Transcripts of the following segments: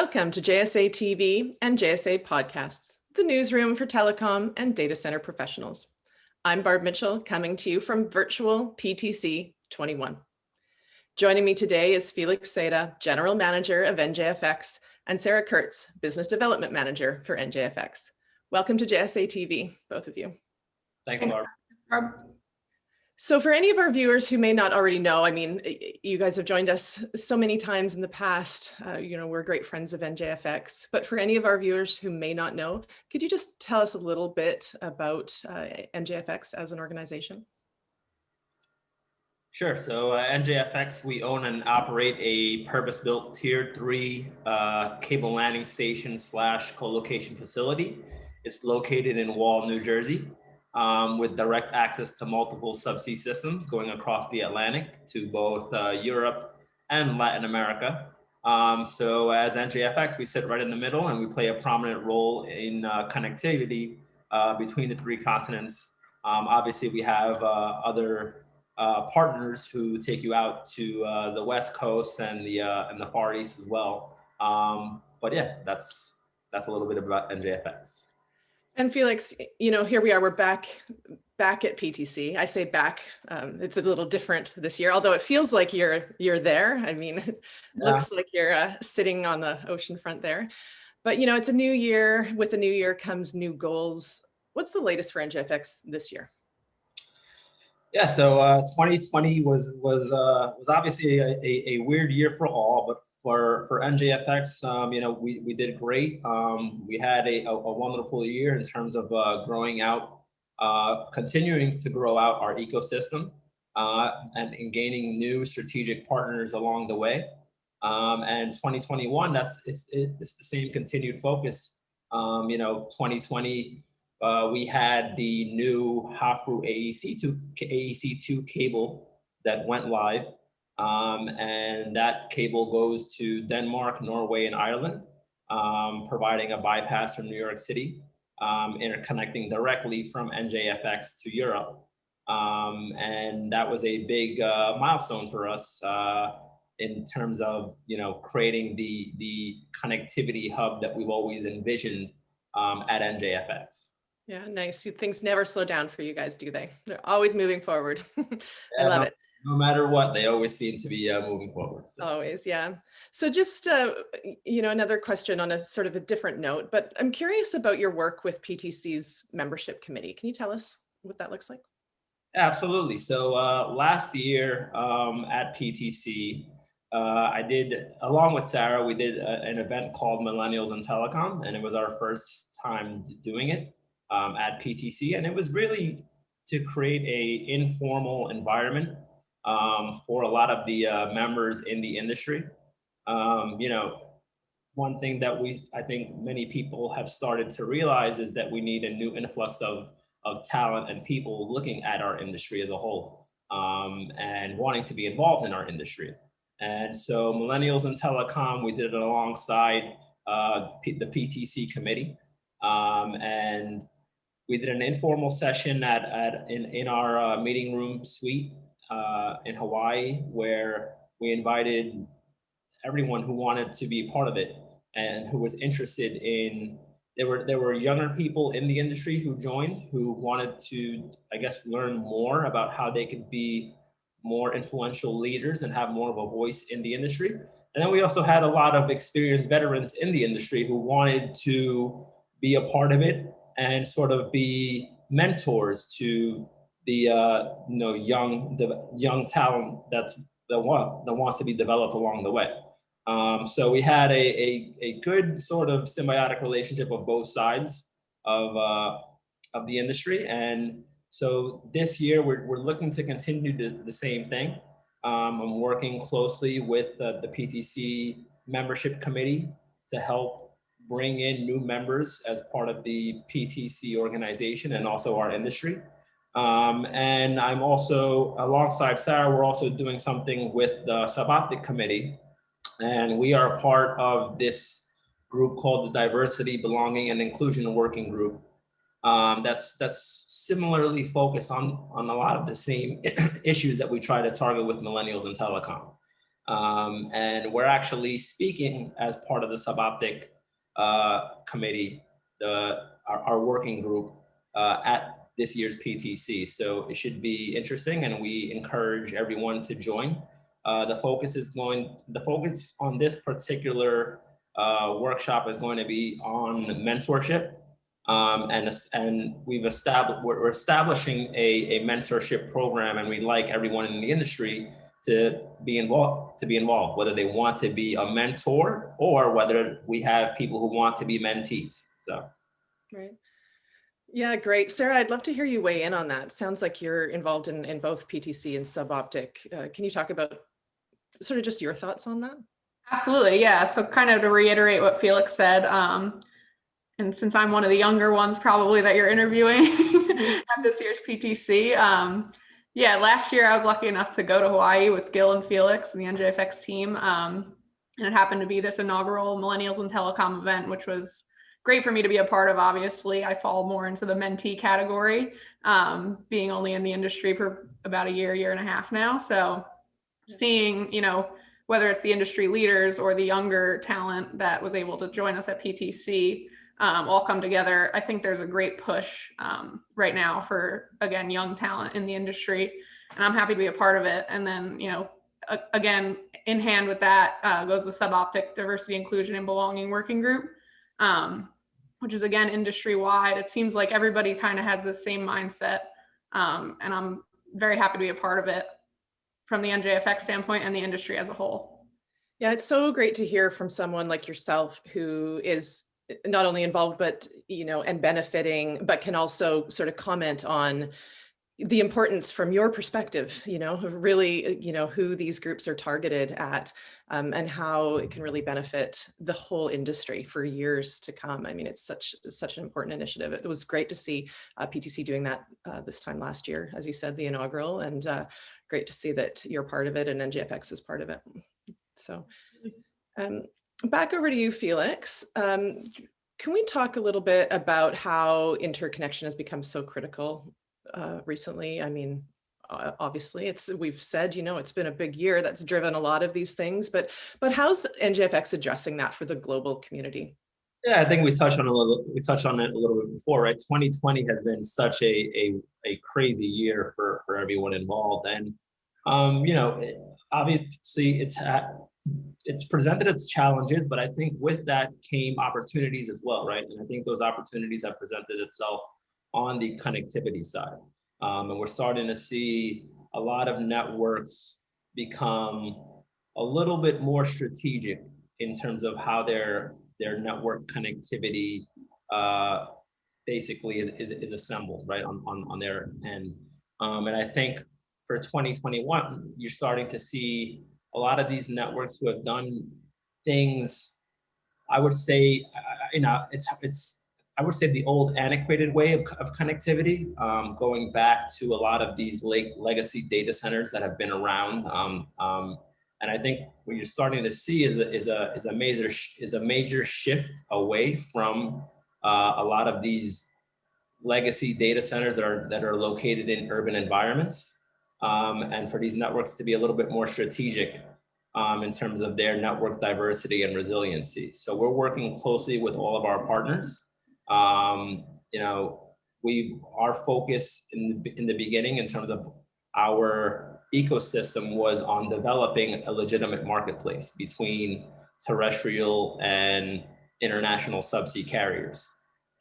Welcome to JSA TV and JSA Podcasts, the newsroom for telecom and data center professionals. I'm Barb Mitchell coming to you from virtual PTC 21. Joining me today is Felix Seda, General Manager of NJFX, and Sarah Kurtz, Business Development Manager for NJFX. Welcome to JSA TV, both of you. Thanks, Barb. Barb. So for any of our viewers who may not already know, I mean, you guys have joined us so many times in the past, uh, you know, we're great friends of NJFX, but for any of our viewers who may not know, could you just tell us a little bit about uh, NJFX as an organization? Sure. So uh, NJFX, we own and operate a purpose-built tier three uh, cable landing station slash co-location facility. It's located in Wall, New Jersey um, with direct access to multiple subsea systems going across the Atlantic to both uh, Europe and Latin America. Um, so as NJFX, we sit right in the middle and we play a prominent role in uh, connectivity uh, between the three continents. Um, obviously, we have uh, other uh, partners who take you out to uh, the West Coast and the and the Far East as well. Um, but yeah, that's that's a little bit about NJFX. And Felix, you know, here we are, we're back back at PTC. I say back, um, it's a little different this year, although it feels like you're you're there. I mean, it yeah. looks like you're uh, sitting on the ocean front there. But, you know, it's a new year. With the new year comes new goals. What's the latest for NJFX this year? Yeah, so uh, 2020 was was uh, was obviously a, a, a, weird year for all, but for for NJFX, um, you know, we we did great. Um, we had a, a, wonderful year in terms of uh, growing out, uh, continuing to grow out our ecosystem, uh, and, and gaining new strategic partners along the way. Um, and 2021, that's it's it's the same continued focus. Um, you know, 2020. Uh, we had the new Havfrue AEC2 AEC2 cable that went live um, and that cable goes to Denmark, Norway, and Ireland, um, providing a bypass from New York City, um, interconnecting directly from NJFX to Europe. Um, and that was a big uh, milestone for us uh, in terms of you know creating the, the connectivity hub that we've always envisioned um, at NJFX. Yeah, nice. Things never slow down for you guys, do they? They're always moving forward. I love it no matter what, they always seem to be uh, moving forward. So. Always, yeah. So just, uh, you know, another question on a sort of a different note, but I'm curious about your work with PTC's membership committee. Can you tell us what that looks like? Absolutely. So uh, last year um, at PTC, uh, I did, along with Sarah, we did a, an event called Millennials in Telecom, and it was our first time doing it um, at PTC. And it was really to create a informal environment um, for a lot of the uh, members in the industry. Um, you know, one thing that we, I think many people have started to realize is that we need a new influx of, of talent and people looking at our industry as a whole um, and wanting to be involved in our industry. And so Millennials in Telecom, we did it alongside uh, the PTC committee. Um, and we did an informal session at, at in, in our uh, meeting room suite uh, in Hawaii where we invited everyone who wanted to be part of it and who was interested in there were there were younger people in the industry who joined who wanted to I guess learn more about how they could be more influential leaders and have more of a voice in the industry. And then we also had a lot of experienced veterans in the industry who wanted to be a part of it and sort of be mentors to the uh, you know young young talent that's that want that wants to be developed along the way. Um, so we had a, a, a good sort of symbiotic relationship of both sides of uh, of the industry, and so this year we're we're looking to continue the, the same thing. Um, I'm working closely with uh, the PTC membership committee to help bring in new members as part of the PTC organization and also our industry. Um, and I'm also, alongside Sarah, we're also doing something with the Suboptic Committee. And we are part of this group called the Diversity, Belonging, and Inclusion Working Group. Um, that's that's similarly focused on, on a lot of the same issues that we try to target with millennials and telecom. Um, and we're actually speaking as part of the Suboptic uh, committee, the, our, our working group uh, at this year's PTC. So it should be interesting and we encourage everyone to join. Uh, the focus is going, the focus on this particular uh, workshop is going to be on mentorship. Um, and, and we've established, we're establishing a, a mentorship program and we'd like everyone in the industry to be involved, to be involved, whether they want to be a mentor or whether we have people who want to be mentees. So. Right. Yeah, great. Sarah, I'd love to hear you weigh in on that. Sounds like you're involved in, in both PTC and Suboptic. Uh, can you talk about sort of just your thoughts on that? Absolutely, yeah. So kind of to reiterate what Felix said, um, and since I'm one of the younger ones probably that you're interviewing at this year's PTC, um, yeah, last year I was lucky enough to go to Hawaii with Gil and Felix and the NJFX team. Um, and it happened to be this inaugural Millennials and Telecom event, which was great for me to be a part of. Obviously, I fall more into the mentee category, um, being only in the industry for about a year, year and a half now. So seeing, you know, whether it's the industry leaders or the younger talent that was able to join us at PTC, um, all come together. I think there's a great push um, right now for, again, young talent in the industry. And I'm happy to be a part of it. And then, you know, again, in hand with that uh, goes the Suboptic Diversity, Inclusion, and Belonging Working Group. Um, which is again industry wide. It seems like everybody kind of has the same mindset. Um, and I'm very happy to be a part of it from the NJFX standpoint and the industry as a whole. Yeah, it's so great to hear from someone like yourself who is not only involved, but, you know, and benefiting, but can also sort of comment on the importance from your perspective, you know, really, uh, you know, who these groups are targeted at um, and how it can really benefit the whole industry for years to come. I mean, it's such such an important initiative. It was great to see uh, PTC doing that uh, this time last year, as you said, the inaugural, and uh, great to see that you're part of it and NJFX is part of it. So um, back over to you, Felix. Um, can we talk a little bit about how interconnection has become so critical uh, recently. I mean, obviously it's we've said you know it's been a big year that's driven a lot of these things but but how's njfx addressing that for the global community yeah i think we touched on a little we touched on it a little bit before right 2020 has been such a a, a crazy year for for everyone involved and um you know obviously it's it's presented its challenges but i think with that came opportunities as well right and i think those opportunities have presented itself on the connectivity side. Um, and we're starting to see a lot of networks become a little bit more strategic in terms of how their their network connectivity uh, basically is, is, is, assembled right on, on, on their end. Um, and I think for 2021, you're starting to see a lot of these networks who have done things, I would say, uh, you know, it's, it's I would say the old antiquated way of, of connectivity, um, going back to a lot of these late legacy data centers that have been around. Um, um, and I think what you're starting to see is a, is a, is a, major, is a major shift away from uh, a lot of these legacy data centers that are, that are located in urban environments. Um, and for these networks to be a little bit more strategic um, in terms of their network diversity and resiliency. So we're working closely with all of our partners um, you know, we our focus in the, in the beginning in terms of our ecosystem was on developing a legitimate marketplace between terrestrial and international subsea carriers.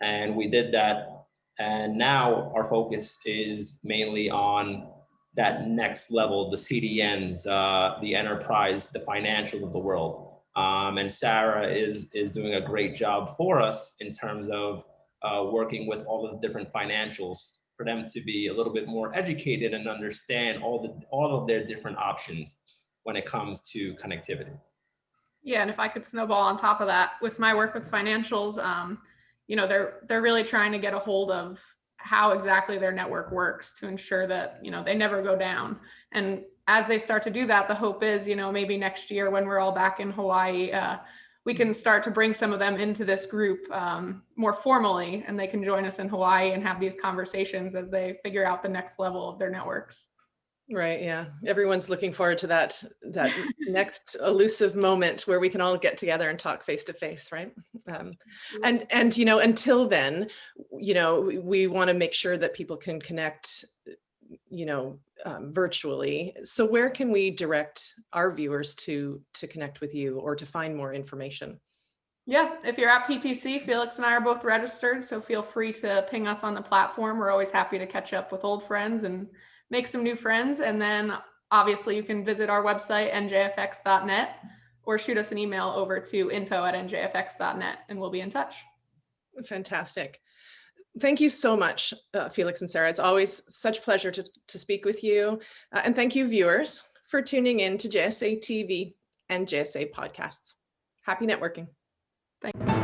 And we did that. And now our focus is mainly on that next level, the CDNs, uh, the enterprise, the financials of the world. Um, and Sarah is, is doing a great job for us in terms of uh, working with all of the different financials for them to be a little bit more educated and understand all the all of their different options when it comes to connectivity. Yeah, and if I could snowball on top of that, with my work with financials, um, you know, they're they're really trying to get a hold of how exactly their network works to ensure that you know they never go down. And as they start to do that, the hope is, you know, maybe next year when we're all back in Hawaii, uh, we can start to bring some of them into this group um, more formally and they can join us in Hawaii and have these conversations as they figure out the next level of their networks. Right, yeah. Everyone's looking forward to that, that next elusive moment where we can all get together and talk face to face, right? Um, and, and, you know, until then, you know, we, we want to make sure that people can connect, you know, um, virtually. So where can we direct our viewers to, to connect with you or to find more information? Yeah, if you're at PTC, Felix and I are both registered, so feel free to ping us on the platform. We're always happy to catch up with old friends and make some new friends. And then obviously you can visit our website, njfx.net, or shoot us an email over to info at njfx.net and we'll be in touch. Fantastic. Thank you so much, uh, Felix and Sarah. It's always such pleasure to, to speak with you. Uh, and thank you viewers for tuning in to JSA TV and JSA podcasts. Happy networking. Thank you.